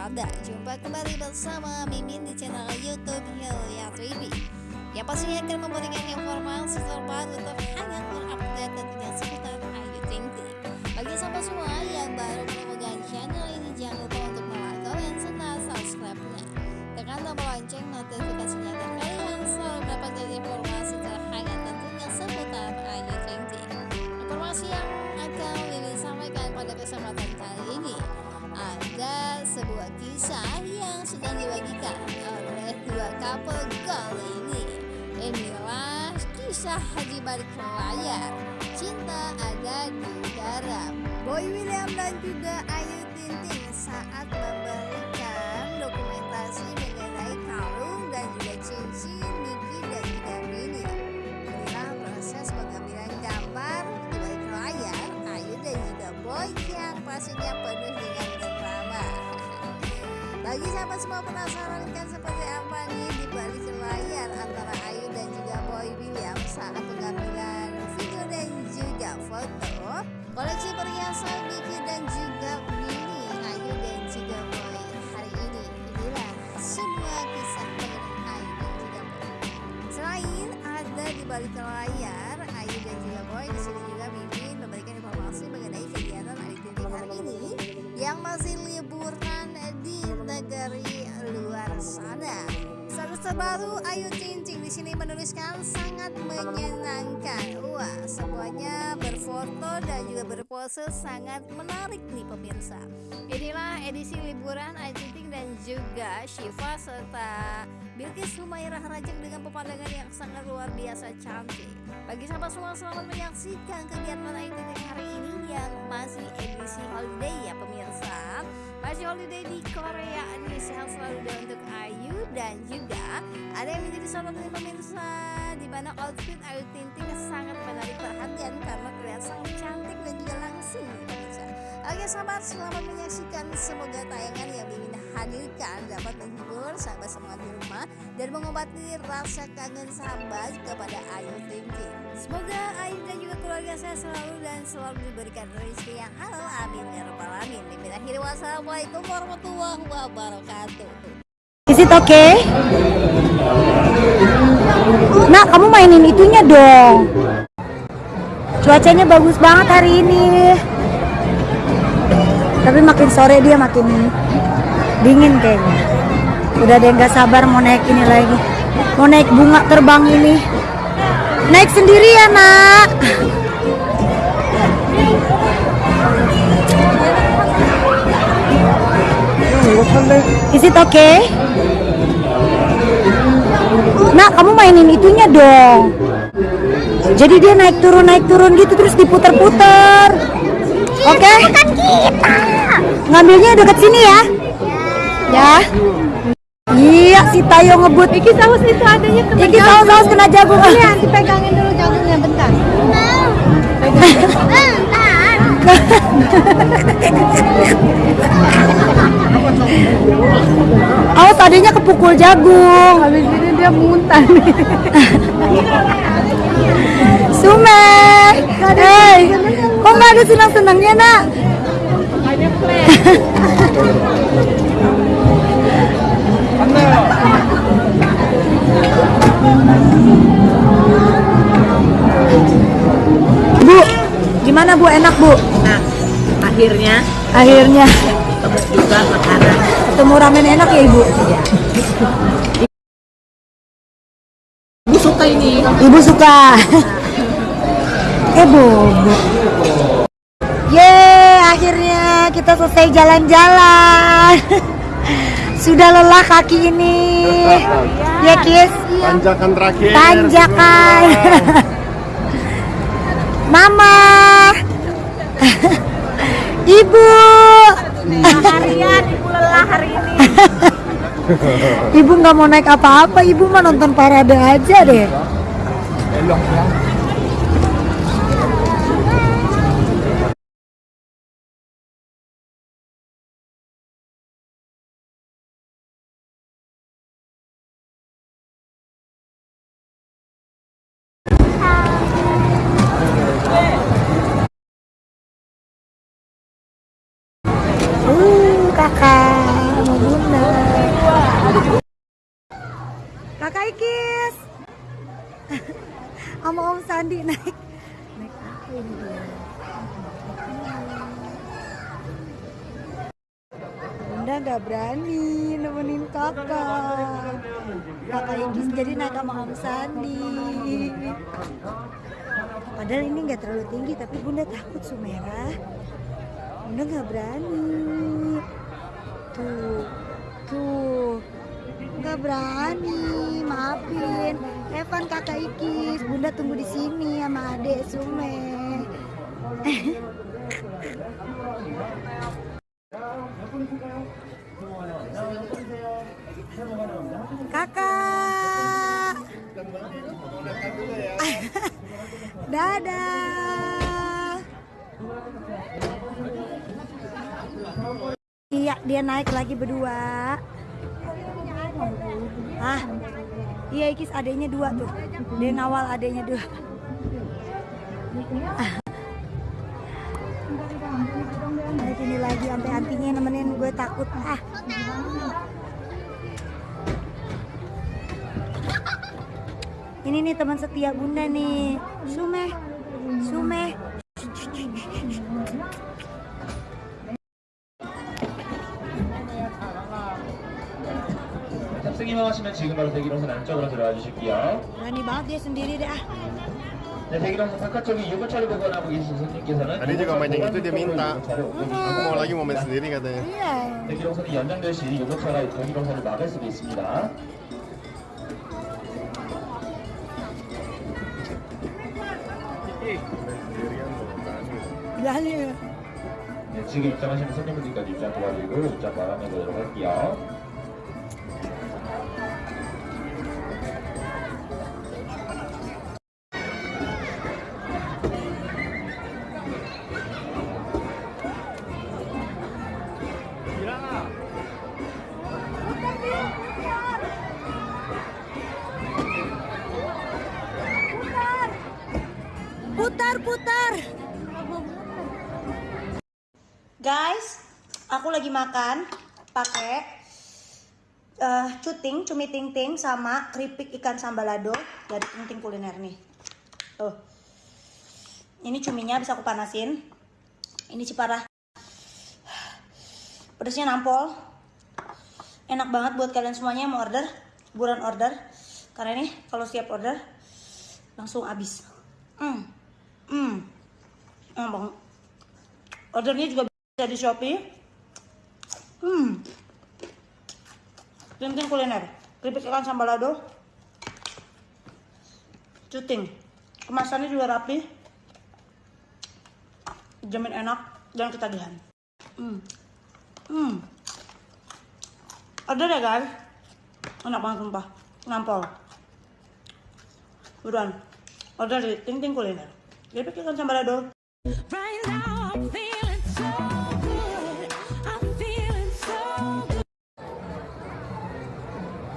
berada Jumpa kembali bersama Mimin di channel Youtube Hilya TV Yang pastinya akan memberikan informasi terbaru terhangat terupdate tentunya seputar Ayu Ting Ting. Bagi sahabat semua yang baru menemukan channel ini Jangan lupa untuk like, serta subscribe-nya. Tekan tombol lonceng notifikasinya Haji balik layar. Cinta ada di dalam. Boy William dan juga Ayu Ting Ting saat memberikan dokumentasi mengenai kalung dan juga cincin Niki dan juga Mini. Inilah proses pengambilan gambar di balik layar Ayu dan juga Boy yang pastinya penuh dengan drama. Bagi sahabat semua penasaran koleksi perhiasan Niki dan juga Mini Ayu dan juga Boy hari ini inilah semua kisah mengenai Ayu dan juga Boy. Selain ada di balik layar, terbaru Ayu Ting di sini menuliskan sangat menyenangkan. Wah, semuanya berfoto dan juga berpose sangat menarik nih pemirsa. Inilah edisi liburan Ayu Ting dan juga Shiva serta Bilkis Humairah Rajak dengan pemandangan yang sangat luar biasa cantik. Bagi sahabat semua selamat menyaksikan kegiatan Ayu Ting hari ini yang ada yang menjadi sorotan pemirsa di mana outfit Ayu Ting sangat menarik perhatian karena terlihat sangat cantik dan juga langsing pemirsa. Oke sahabat selamat menyaksikan semoga tayangan yang Mimin hadirkan dapat menghibur sahabat semua di rumah dan mengobati rasa kangen sahabat kepada Ayu Ting Ting. Semoga Ayu dan juga keluarga saya selalu dan selalu diberikan rezeki yang halal amin ya rabbal alamin. Akhiri wassalamualaikum warahmatullahi wabarakatuh. Okay? Nah, kamu mainin itunya dong. Cuacanya bagus banget hari ini. Tapi makin sore dia makin dingin kayaknya. Udah yang gak sabar mau naik ini lagi. Mau naik bunga terbang ini. Naik sendiri ya, nak. Is it okay? Nah, kamu mainin itunya dong. Jadi dia naik turun naik turun gitu terus diputer-puter. Oke? Bukan kita. Ngambilnya dekat sini ya. Ya. Iya, si Tayo ngebut. Iki saus itu adanya kena Iki saus saus kena jagung. Ini nanti pegangin dulu jagungnya bentar. Oh, tadinya kepukul jagung. Habis ini dia muntah nih. Sume. Hei, kok nggak ada senang-senangnya, nak? Bu, gimana Bu? Enak Bu? Nah, akhirnya Akhirnya tebus juga makanan. ketemu ramen enak ya Ibu? Ibu ini. Ibu suka. eh bobo. Yeay, akhirnya kita selesai jalan-jalan. Sudah lelah kaki ini. Ya, Kis? Tanjakan terakhir. Tanjakan. Mama. Ibu. Harian ibu lelah hari ini. Ibu nggak mau naik apa-apa, ibu mah nonton parade aja deh. sama Om Sandi naik. Naik apa ini Bunda nggak berani nemenin kakak. Kakak Igis jadi naik sama Om Sandi. Padahal ini nggak terlalu tinggi tapi Bunda takut Sumera. Bunda nggak berani. Tuh tuh nggak berani maafin. Evan kakak Ikis Bunda tunggu di sini sama adek Sume. Kakak. Dadah. Iya dia naik lagi berdua ah iya Ikis adanya dua tuh. Dia ngawal adanya dua. Naik ini lagi sampai antinya nemenin gue takut. Ah. Ini nih teman setia bunda nih. Sume Sume 바로 대기동선 안쪽으로 들어와 주실게요. sendiri deh ah 네, 대기동선 바깥쪽에 유모차를 보관하고 계신 손님께서는 Tadi juga main yang itu dia minta. 유모차를 오고 계시고 Aku mau lagi momen sendiri katanya. iya 대기동선이 연장될 시 유모차가 대기동선을 막을 수도 있습니다. berani 네, 지금 입장하시는 손님분들까지 입장 도와드리고 입장 마감해 보도록 할게요. Putar putar. Guys aku lagi makan pakai eh cuting cumi ting ting sama keripik ikan sambalado dari ting ting kuliner nih. Tuh. Ini cuminya bisa aku panasin. Ini ciparah. Pedasnya nampol. Enak banget buat kalian semuanya yang mau order. Buruan order. Karena ini kalau siap order langsung habis. Hmm hmm. Enak banget ordernya juga bisa di shopee. Hmm. Tintin kuliner. Keripik ikan sambalado cuting. Kemasannya juga rapi. Jamin enak dan ketagihan. Hmm. Hmm. Order ya guys? Enak banget sumpah. Nampol. Buruan. Order di ting kuliner keripik ikan sambalado Right now I'm feeling so good. I'm feeling so good.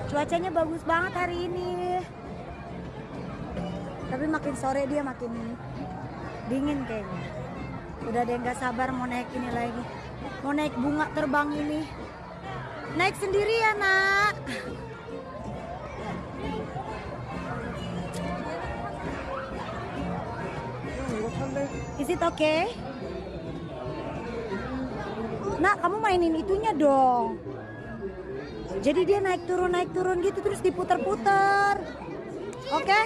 Cuacanya bagus banget hari ini. Tapi makin sore dia makin dingin kayaknya. Udah ada yang gak sabar mau naik ini lagi. Mau naik bunga terbang ini. Naik sendiri ya nak. Is it okay? Nak, kamu mainin itunya dong. Jadi dia naik turun naik turun gitu terus diputar-putar. Oke?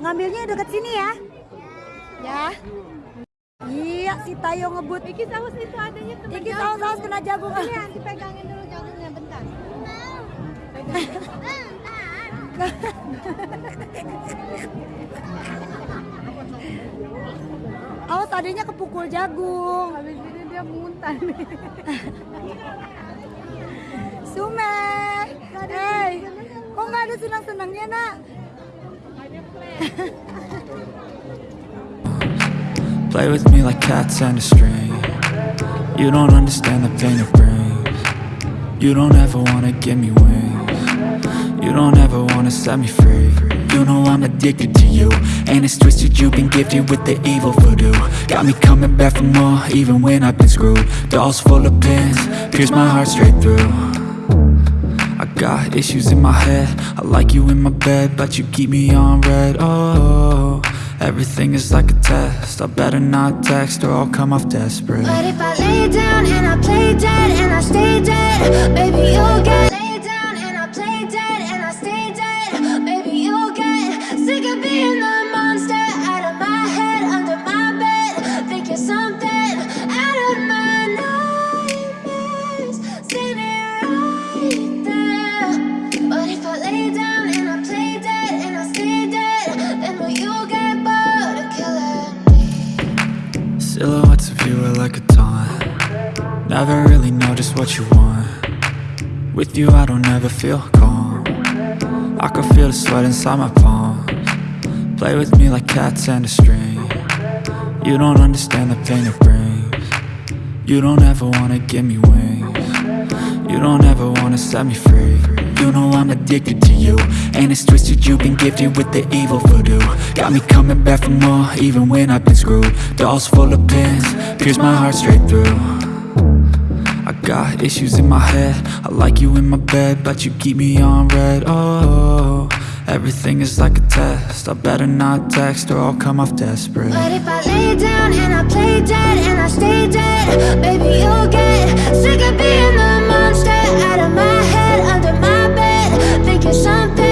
Ngambilnya dekat sini ya. Ya. Iya si Tayo ngebut. Iki saus itu adanya Iki saus saus kena jagung. Ini nanti pegangin dulu jagungnya bentar. Awas adanya kepukul jagung. Habis ini dia muntah nih. Sume, hey, kok nggak ada senang-senangnya nak? Play with me like cats and a string You don't understand the pain it brings You don't ever wanna give me wings You don't ever wanna set me free You know I'm addicted to you. And it's twisted you've been gifted with the evil voodoo. Got me coming back for more even when I've been screwed. Dolls full of pins, pierce my heart straight through. I got issues in my head. I like you in my bed, but you keep me on red. Oh, everything is like a test. I better not text or I'll come off desperate. But if I lay down and I play dead and I stay dead, baby you'll get what you want. With you I don't ever feel calm. I can feel the sweat inside my palms. Play with me like cats and a string. You don't understand the pain it brings. You don't ever wanna give me wings. You don't ever wanna set me free. You know I'm addicted to you And it's twisted, you've been gifted with the evil voodoo. Got me coming back for more, even when I've been screwed. Dolls full of pins, pierce my heart straight through got issues in my head. I like you in my bed, but you keep me on red. Oh, everything is like a test. I better not text or I'll come off desperate. But if I lay down and I play dead and I stay dead, baby you'll get sick of being the monster out of my head, under my bed. Think you're something